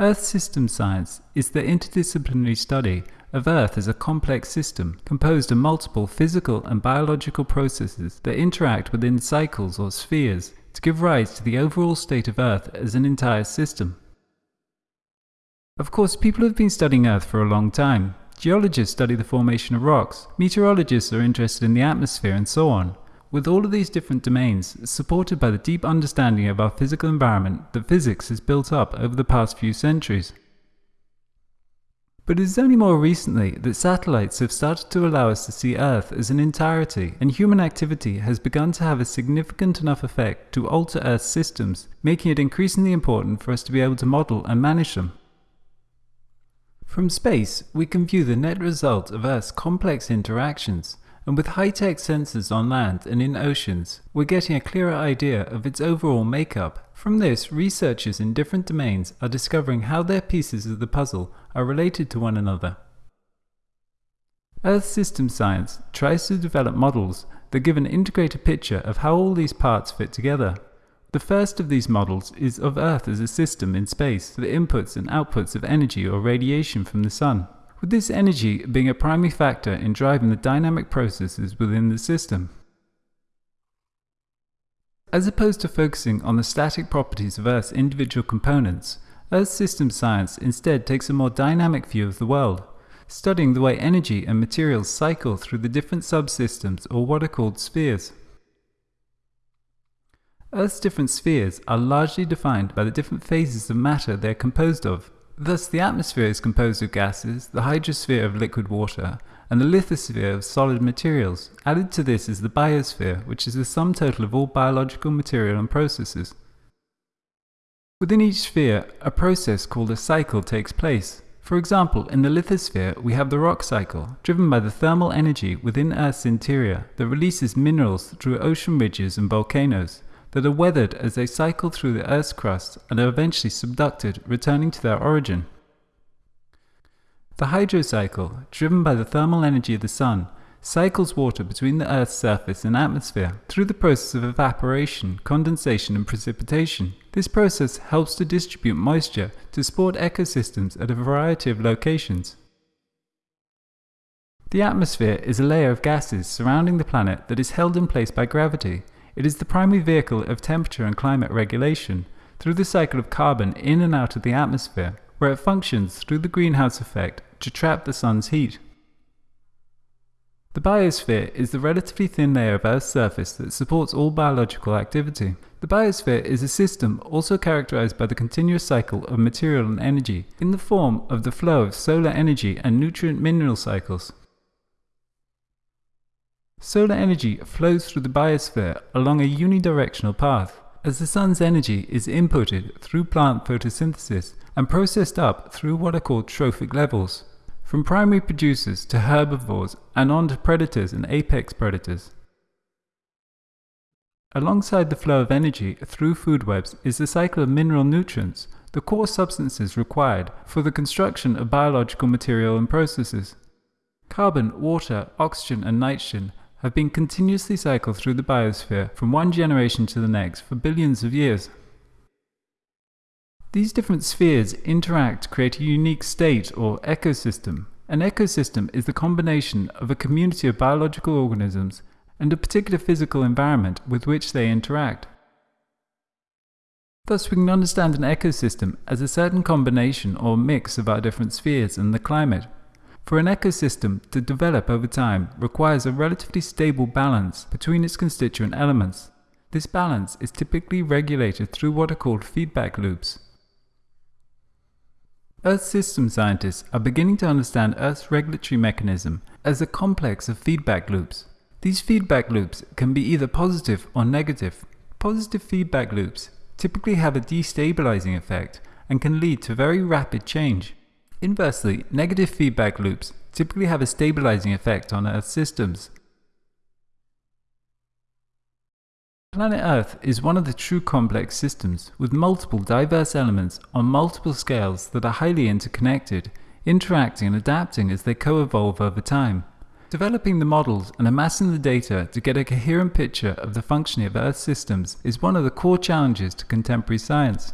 Earth system science is the interdisciplinary study of Earth as a complex system composed of multiple physical and biological processes that interact within cycles or spheres to give rise to the overall state of Earth as an entire system. Of course, people have been studying Earth for a long time. Geologists study the formation of rocks, meteorologists are interested in the atmosphere, and so on. With all of these different domains, supported by the deep understanding of our physical environment that physics has built up over the past few centuries. But it is only more recently that satellites have started to allow us to see Earth as an entirety, and human activity has begun to have a significant enough effect to alter Earth's systems, making it increasingly important for us to be able to model and manage them. From space, we can view the net result of Earth's complex interactions, and with high-tech sensors on land and in oceans, we're getting a clearer idea of its overall makeup. From this, researchers in different domains are discovering how their pieces of the puzzle are related to one another. Earth system science tries to develop models that give an integrated picture of how all these parts fit together. The first of these models is of Earth as a system in space, the inputs and outputs of energy or radiation from the Sun with this energy being a primary factor in driving the dynamic processes within the system. As opposed to focusing on the static properties of Earth's individual components, Earth system science instead takes a more dynamic view of the world, studying the way energy and materials cycle through the different subsystems or what are called spheres. Earth's different spheres are largely defined by the different phases of matter they are composed of. Thus, the atmosphere is composed of gases, the hydrosphere of liquid water, and the lithosphere of solid materials. Added to this is the biosphere, which is the sum total of all biological material and processes. Within each sphere, a process called a cycle takes place. For example, in the lithosphere, we have the rock cycle, driven by the thermal energy within Earth's interior that releases minerals through ocean ridges and volcanoes that are weathered as they cycle through the Earth's crust and are eventually subducted, returning to their origin. The hydrocycle, driven by the thermal energy of the Sun, cycles water between the Earth's surface and atmosphere through the process of evaporation, condensation and precipitation. This process helps to distribute moisture to support ecosystems at a variety of locations. The atmosphere is a layer of gases surrounding the planet that is held in place by gravity it is the primary vehicle of temperature and climate regulation through the cycle of carbon in and out of the atmosphere, where it functions through the greenhouse effect to trap the sun's heat. The biosphere is the relatively thin layer of Earth's surface that supports all biological activity. The biosphere is a system also characterized by the continuous cycle of material and energy in the form of the flow of solar energy and nutrient mineral cycles. Solar energy flows through the biosphere along a unidirectional path, as the sun's energy is inputted through plant photosynthesis and processed up through what are called trophic levels, from primary producers to herbivores and on to predators and apex predators. Alongside the flow of energy through food webs is the cycle of mineral nutrients, the core substances required for the construction of biological material and processes. Carbon, water, oxygen and nitrogen have been continuously cycled through the biosphere from one generation to the next for billions of years. These different spheres interact to create a unique state or ecosystem. An ecosystem is the combination of a community of biological organisms and a particular physical environment with which they interact. Thus we can understand an ecosystem as a certain combination or mix of our different spheres and the climate. For an ecosystem to develop over time requires a relatively stable balance between its constituent elements. This balance is typically regulated through what are called feedback loops. Earth system scientists are beginning to understand Earth's regulatory mechanism as a complex of feedback loops. These feedback loops can be either positive or negative. Positive feedback loops typically have a destabilizing effect and can lead to very rapid change. Inversely, negative feedback loops typically have a stabilizing effect on Earth systems. Planet Earth is one of the true complex systems with multiple diverse elements on multiple scales that are highly interconnected, interacting and adapting as they co-evolve over time. Developing the models and amassing the data to get a coherent picture of the functioning of Earth systems is one of the core challenges to contemporary science.